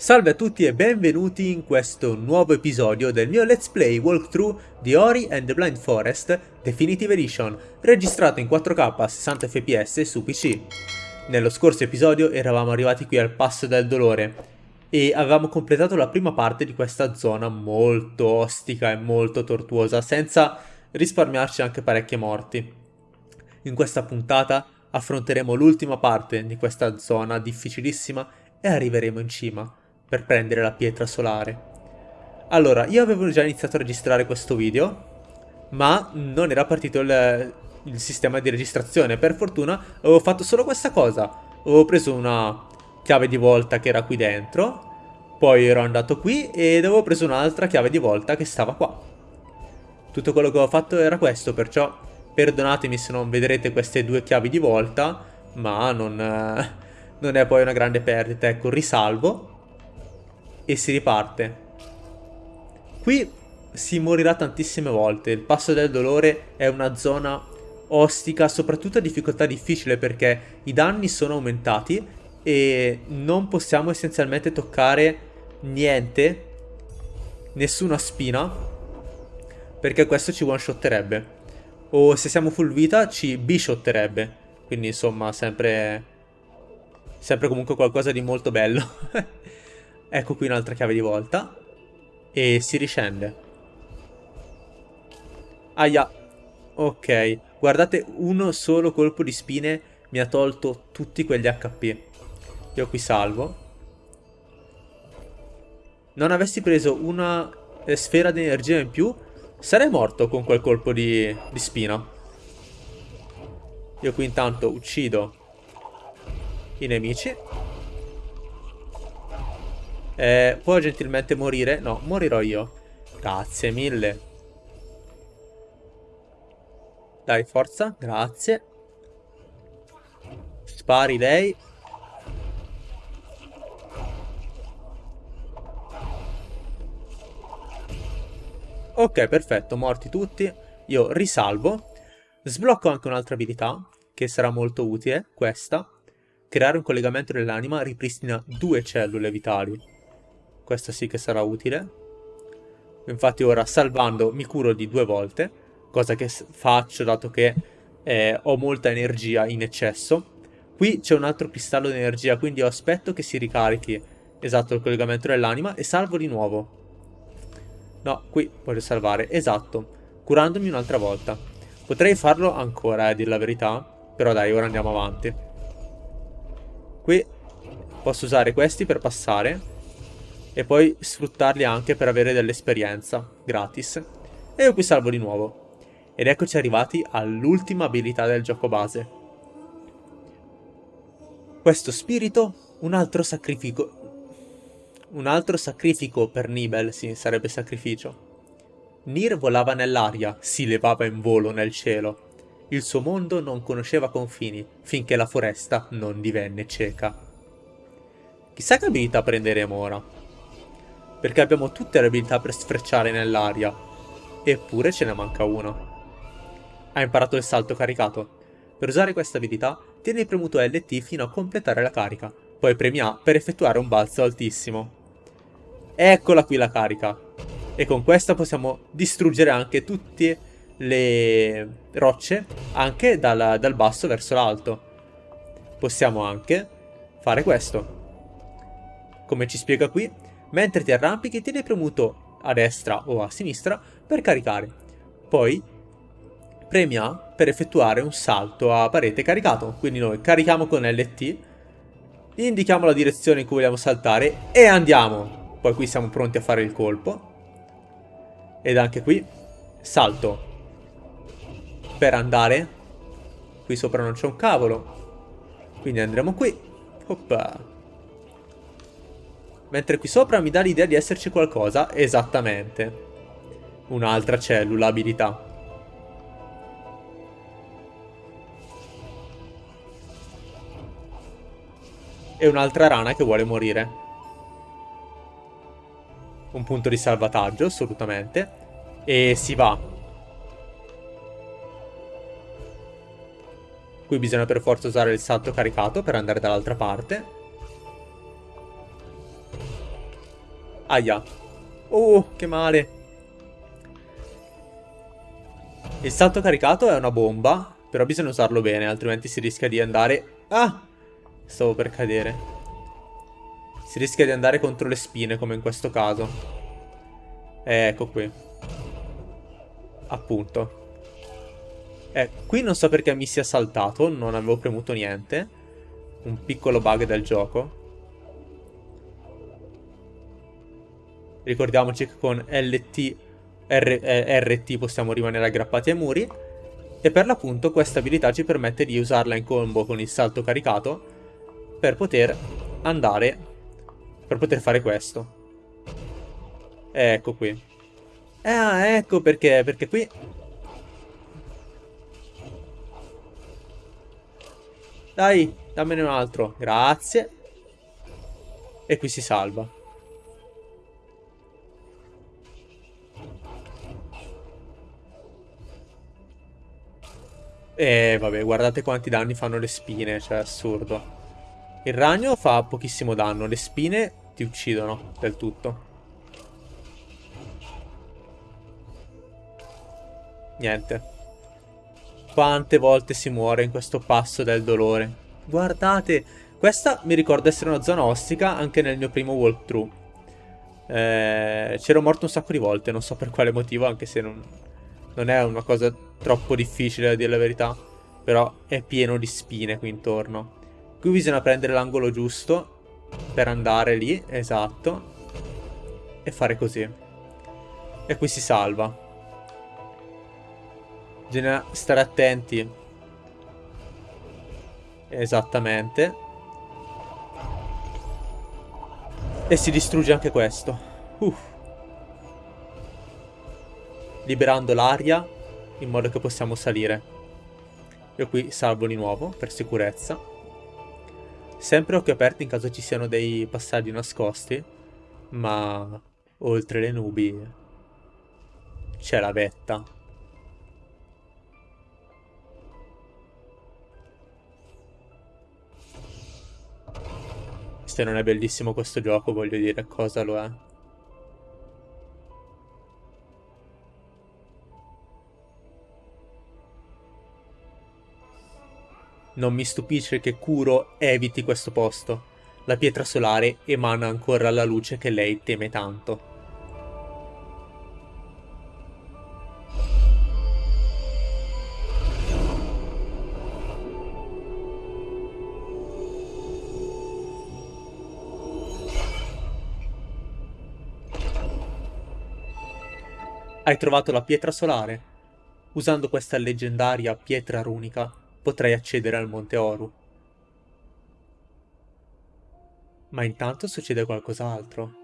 Salve a tutti e benvenuti in questo nuovo episodio del mio Let's Play walkthrough di Ori and the Blind Forest Definitive Edition, registrato in 4K a 60 fps su PC. Nello scorso episodio eravamo arrivati qui al Passo del Dolore e avevamo completato la prima parte di questa zona molto ostica e molto tortuosa, senza risparmiarci anche parecchie morti. In questa puntata affronteremo l'ultima parte di questa zona difficilissima e arriveremo in cima per prendere la pietra solare. Allora, io avevo già iniziato a registrare questo video, ma non era partito il, il sistema di registrazione. Per fortuna avevo fatto solo questa cosa. Avevo preso una chiave di volta che era qui dentro, poi ero andato qui ed avevo preso un'altra chiave di volta che stava qua. Tutto quello che ho fatto era questo, perciò perdonatemi se non vedrete queste due chiavi di volta, ma non, non è poi una grande perdita. Ecco, risalvo e si riparte. Qui si morirà tantissime volte, il passo del dolore è una zona ostica, soprattutto a difficoltà difficile perché i danni sono aumentati e non possiamo essenzialmente toccare niente, nessuna spina, perché questo ci one-shotterebbe. O se siamo full vita ci bishotterebbe, quindi insomma sempre, sempre comunque qualcosa di molto bello. Ecco qui un'altra chiave di volta. E si riscende. Aia. Ok. Guardate, uno solo colpo di spine mi ha tolto tutti quegli HP. Io qui salvo. Non avessi preso una eh, sfera di energia in più, sarei morto con quel colpo di, di spina. Io qui intanto uccido i nemici. Eh, può gentilmente morire? No, morirò io. Grazie mille. Dai, forza. Grazie. Spari lei. Ok, perfetto, morti tutti. Io risalvo. Sblocco anche un'altra abilità, che sarà molto utile, questa. Creare un collegamento dell'anima ripristina due cellule vitali. Questo sì che sarà utile. Infatti ora salvando mi curo di due volte, cosa che faccio dato che eh, ho molta energia in eccesso. Qui c'è un altro cristallo di energia, quindi aspetto che si ricarichi esatto il collegamento dell'anima e salvo di nuovo. No, qui voglio salvare, esatto, curandomi un'altra volta. Potrei farlo ancora, eh, a dire la verità, però dai, ora andiamo avanti. Qui posso usare questi per passare e poi sfruttarli anche per avere dell'esperienza gratis. E io qui salvo di nuovo. Ed eccoci arrivati all'ultima abilità del gioco base. Questo spirito, un altro sacrificio... Un altro sacrifico per Nibel, sì, sarebbe sacrificio. Nir volava nell'aria, si levava in volo nel cielo. Il suo mondo non conosceva confini, finché la foresta non divenne cieca. Chissà che abilità prenderemo ora perché abbiamo tutte le abilità per sfrecciare nell'aria. Eppure ce ne manca una. Ha imparato il salto caricato. Per usare questa abilità, tieni premuto LT fino a completare la carica, poi premi A per effettuare un balzo altissimo. Eccola qui la carica. E con questa possiamo distruggere anche tutte le rocce, anche dal, dal basso verso l'alto. Possiamo anche fare questo. Come ci spiega qui, Mentre ti arrampichi tieni premuto a destra o a sinistra per caricare. Poi premi A per effettuare un salto a parete caricato. Quindi noi carichiamo con LT, indichiamo la direzione in cui vogliamo saltare e andiamo. Poi qui siamo pronti a fare il colpo. Ed anche qui salto per andare. Qui sopra non c'è un cavolo. Quindi andremo qui. Oppa. Mentre qui sopra mi dà l'idea di esserci qualcosa. Esattamente. Un'altra cellula abilità. E un'altra rana che vuole morire. Un punto di salvataggio, assolutamente. E si va. Qui bisogna per forza usare il salto caricato per andare dall'altra parte. Aia. Oh, che male. Il salto caricato è una bomba, però bisogna usarlo bene, altrimenti si rischia di andare... Ah! Stavo per cadere. Si rischia di andare contro le spine, come in questo caso. Eh, ecco qui. Appunto. Eh, qui non so perché mi sia saltato, non avevo premuto niente. Un piccolo bug del gioco. Ricordiamoci che con LT, R, eh, RT possiamo rimanere aggrappati ai muri. E per l'appunto questa abilità ci permette di usarla in combo con il salto caricato per poter andare, per poter fare questo. Ecco qui. Ah, ecco perché, perché qui... Dai, dammene un altro. Grazie. E qui si salva. E vabbè, guardate quanti danni fanno le spine, cioè assurdo. Il ragno fa pochissimo danno, le spine ti uccidono del tutto. Niente. Quante volte si muore in questo passo del dolore. Guardate, questa mi ricorda essere una zona ostica anche nel mio primo walkthrough. Eh, C'ero morto un sacco di volte, non so per quale motivo, anche se non, non è una cosa troppo difficile a dire la verità. Però è pieno di spine qui intorno. Qui bisogna prendere l'angolo giusto per andare lì, esatto. E fare così. E qui si salva. Bisogna stare attenti. Esattamente. E si distrugge anche questo. Uff liberando l'aria in modo che possiamo salire. Io qui salvo di nuovo per sicurezza. Sempre occhio aperto in caso ci siano dei passaggi nascosti, ma oltre le nubi c'è la vetta. Se non è bellissimo questo gioco, voglio dire cosa lo è. Non mi stupisce che Kuro eviti questo posto. La pietra solare emana ancora la luce che lei teme tanto. Hai trovato la pietra solare? Usando questa leggendaria pietra runica, potrai accedere al Monte Oru. Ma intanto succede qualcos'altro.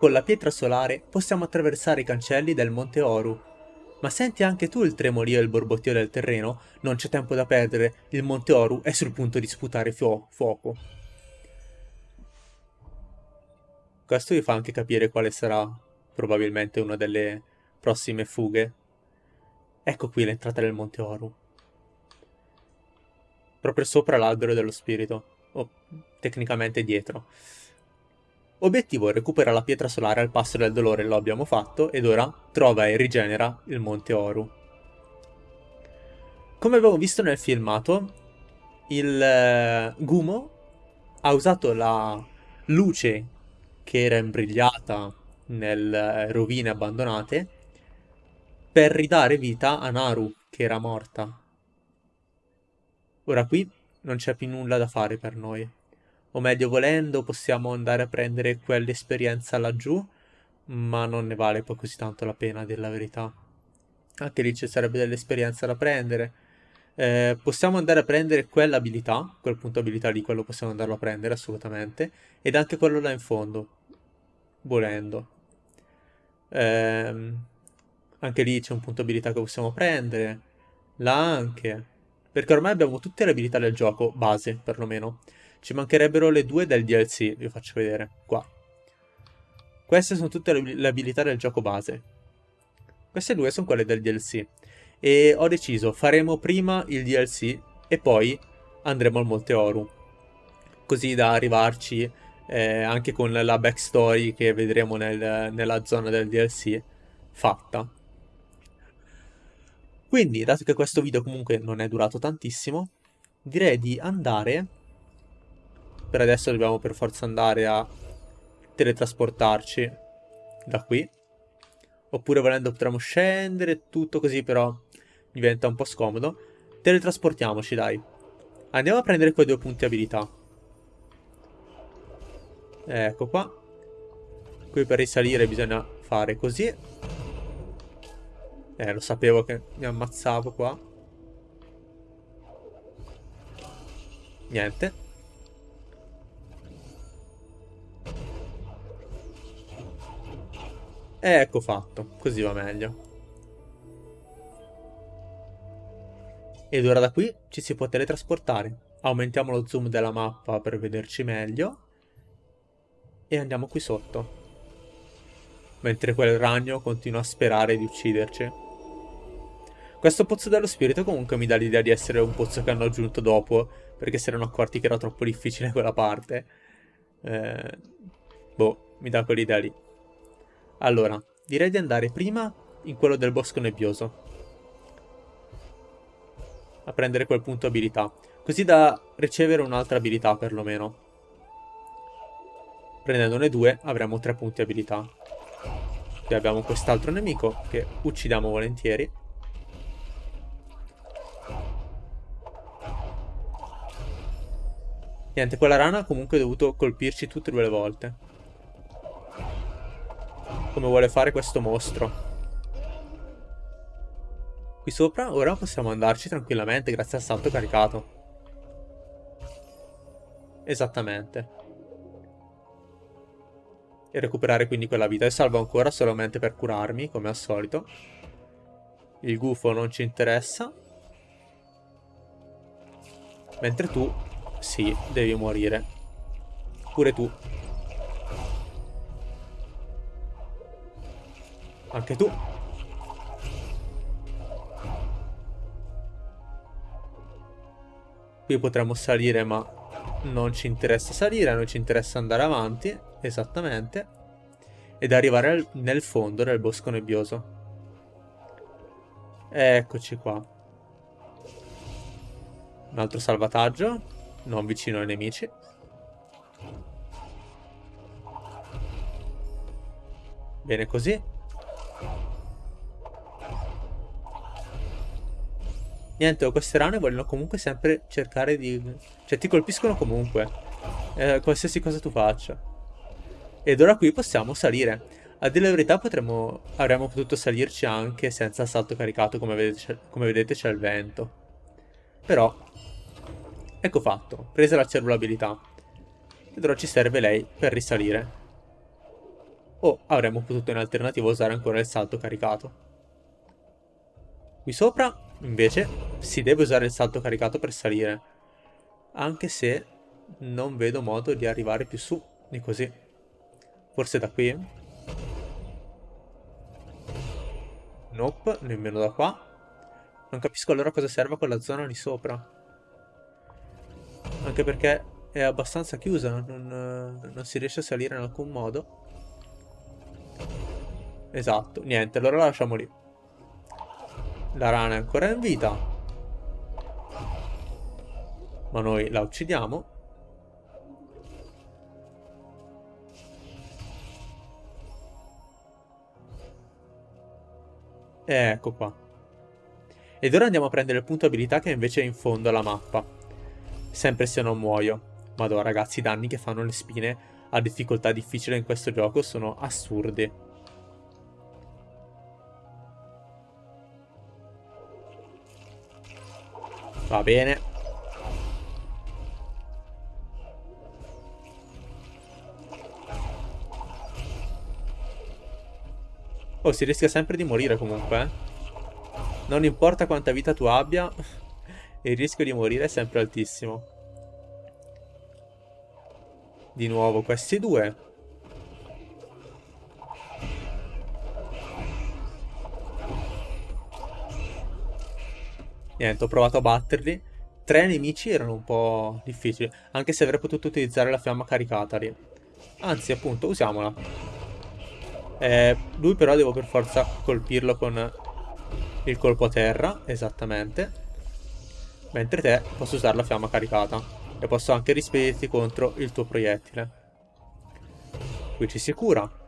Con la pietra solare possiamo attraversare i cancelli del Monte Oru. Ma senti anche tu il tremolio e il borbottio del terreno? Non c'è tempo da perdere, il Monte Oru è sul punto di sputare fu fuoco. Questo vi fa anche capire quale sarà probabilmente una delle prossime fughe. Ecco qui l'entrata del Monte Oru. Proprio sopra l'albero dello spirito. O tecnicamente dietro. Obiettivo recupera la pietra solare al passo del dolore, lo abbiamo fatto, ed ora trova e rigenera il Monte Oru. Come abbiamo visto nel filmato, il uh, Gumo ha usato la luce che era imbrigliata nelle rovine abbandonate per ridare vita a Naru, che era morta. Ora qui non c'è più nulla da fare per noi. O meglio, volendo, possiamo andare a prendere quell'esperienza laggiù, ma non ne vale poi così tanto la pena, della verità. Anche lì ci sarebbe dell'esperienza da prendere. Eh, possiamo andare a prendere quell'abilità, quel punto abilità lì, quello possiamo andarlo a prendere assolutamente, ed anche quello là in fondo, volendo. Eh, anche lì c'è un punto abilità che possiamo prendere, là anche, perché ormai abbiamo tutte le abilità del gioco, base perlomeno. Ci mancherebbero le due del DLC, vi faccio vedere, qua. Queste sono tutte le abilità del gioco base. Queste due sono quelle del DLC. E ho deciso, faremo prima il DLC e poi andremo al Monte Oru. Così da arrivarci eh, anche con la backstory che vedremo nel, nella zona del DLC fatta. Quindi, dato che questo video comunque non è durato tantissimo, direi di andare... Per adesso dobbiamo per forza andare a teletrasportarci da qui. Oppure volendo potremmo scendere, tutto così però diventa un po' scomodo. Teletrasportiamoci, dai. Andiamo a prendere quei due punti abilità. Ecco qua. Qui per risalire bisogna fare così. Eh, lo sapevo che mi ammazzavo qua. Niente. Ecco fatto, così va meglio. Ed ora da qui ci si può teletrasportare. Aumentiamo lo zoom della mappa per vederci meglio. E andiamo qui sotto. Mentre quel ragno continua a sperare di ucciderci. Questo pozzo dello spirito comunque mi dà l'idea di essere un pozzo che hanno aggiunto dopo. Perché si erano accorti che era troppo difficile quella parte. Eh, boh, mi dà quell'idea lì. Allora, direi di andare prima in quello del bosco nebbioso a prendere quel punto abilità, così da ricevere un'altra abilità perlomeno. Prendendone due avremo tre punti abilità. Qui abbiamo quest'altro nemico che uccidiamo volentieri. Niente, quella rana ha comunque dovuto colpirci tutte e due le volte. Come vuole fare questo mostro. Qui sopra ora possiamo andarci tranquillamente grazie al salto caricato. Esattamente. E recuperare quindi quella vita. E salvo ancora solamente per curarmi, come al solito. Il gufo non ci interessa. Mentre tu, sì, devi morire. Pure tu. Anche tu. Qui potremmo salire ma non ci interessa salire, a noi ci interessa andare avanti, esattamente, ed arrivare al, nel fondo del bosco nebbioso. Eccoci qua. Un altro salvataggio, non vicino ai nemici. Bene così. Niente, queste rane vogliono comunque sempre cercare di... Cioè, ti colpiscono comunque. Eh, qualsiasi cosa tu faccia. Ed ora qui possiamo salire. A dire la verità potremmo... avremmo potuto salirci anche senza salto caricato, come vedete, c'è il vento. Però... Ecco fatto. Presa la cellulabilità. Ed ora ci serve lei per risalire. O avremmo potuto in alternativa usare ancora il salto caricato. Qui sopra, invece, si deve usare il salto caricato per salire. Anche se non vedo modo di arrivare più su di così. Forse da qui? Nope, nemmeno da qua. Non capisco allora cosa serva quella zona lì sopra. Anche perché è abbastanza chiusa, non, non si riesce a salire in alcun modo. Esatto, niente, allora la lasciamo lì. La rana è ancora in vita. Ma noi la uccidiamo. E ecco qua. Ed ora andiamo a prendere il punto abilità che invece è in fondo alla mappa. Sempre se non muoio. Madonna ragazzi, i danni che fanno le spine a difficoltà difficile in questo gioco sono assurdi. Va bene. Oh, si rischia sempre di morire comunque, eh. Non importa quanta vita tu abbia, il rischio di morire è sempre altissimo. Di nuovo questi due. Niente, ho provato a batterli. Tre nemici erano un po' difficili, anche se avrei potuto utilizzare la fiamma caricata lì. Anzi, appunto, usiamola. Eh, lui però devo per forza colpirlo con il colpo a terra, esattamente. Mentre te posso usare la fiamma caricata. E posso anche rispedirti contro il tuo proiettile. Qui ci si cura.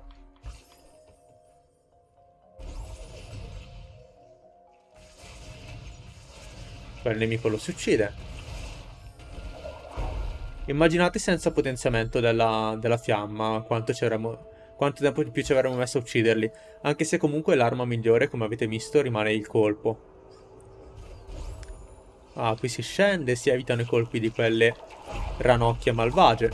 Quel nemico lo si uccide. Immaginate senza potenziamento della, della fiamma quanto, quanto tempo di più ci avremmo messo a ucciderli. Anche se comunque l'arma migliore, come avete visto, rimane il colpo. Ah, qui si scende, si evitano i colpi di quelle ranocchie malvagie.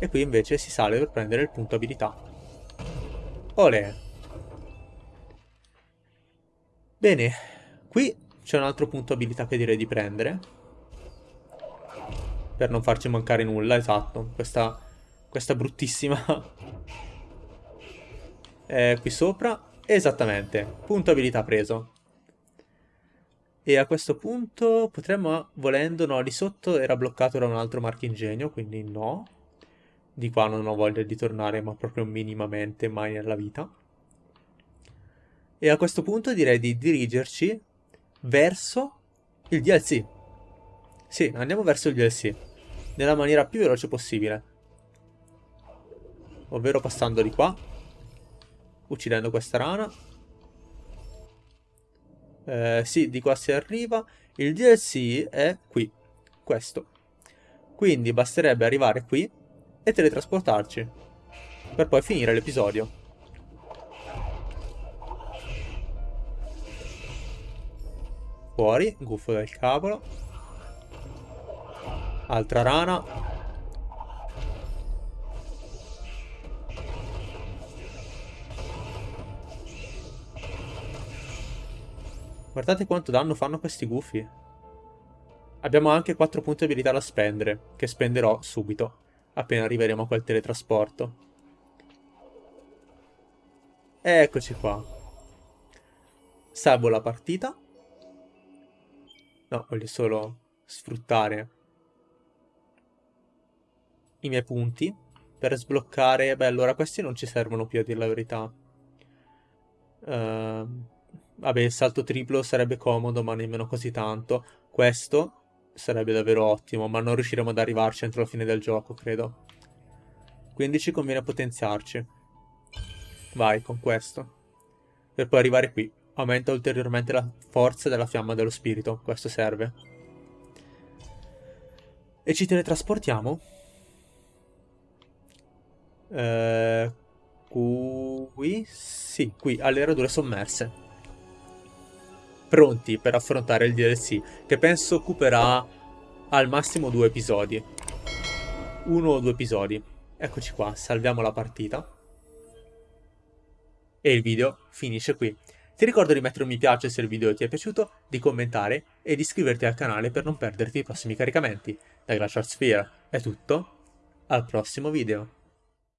E qui invece si sale per prendere il punto abilità. Olè. Bene, Qui c'è un altro punto abilità che direi di prendere. Per non farci mancare nulla, esatto. Questa, questa bruttissima... eh, qui sopra. Esattamente. Punto abilità preso. E a questo punto potremmo, volendo, no, lì sotto era bloccato da un altro marchingegno, quindi no. Di qua non ho voglia di tornare, ma proprio minimamente, mai nella vita. E a questo punto direi di dirigerci verso il DLC. Sì, andiamo verso il DLC. Nella maniera più veloce possibile. Ovvero passando di qua. Uccidendo questa rana. Eh, sì, di qua si arriva. Il DLC è qui. Questo. Quindi basterebbe arrivare qui e teletrasportarci. Per poi finire l'episodio. Fuori, gufo del cavolo. Altra rana. Guardate quanto danno fanno questi gufi. Abbiamo anche 4 punti di abilità da spendere, che spenderò subito, appena arriveremo a quel teletrasporto. Eccoci qua. Salvo la partita. No, voglio solo sfruttare i miei punti per sbloccare... Beh, allora questi non ci servono più a dire la verità. Uh, vabbè, il salto triplo sarebbe comodo, ma nemmeno così tanto. Questo sarebbe davvero ottimo, ma non riusciremo ad arrivarci entro la fine del gioco, credo. Quindi ci conviene potenziarci. Vai, con questo. Per poi arrivare qui aumenta ulteriormente la forza della fiamma dello spirito. Questo serve. E ci teletrasportiamo. Eh, qui? Sì, qui, alle radure sommerse. Pronti per affrontare il DLC, che penso occuperà al massimo due episodi. Uno o due episodi. Eccoci qua, salviamo la partita. E il video finisce qui. Ti ricordo di mettere un mi piace se il video ti è piaciuto, di commentare e di iscriverti al canale per non perderti i prossimi caricamenti. Da Glacial Sphere è tutto, al prossimo video.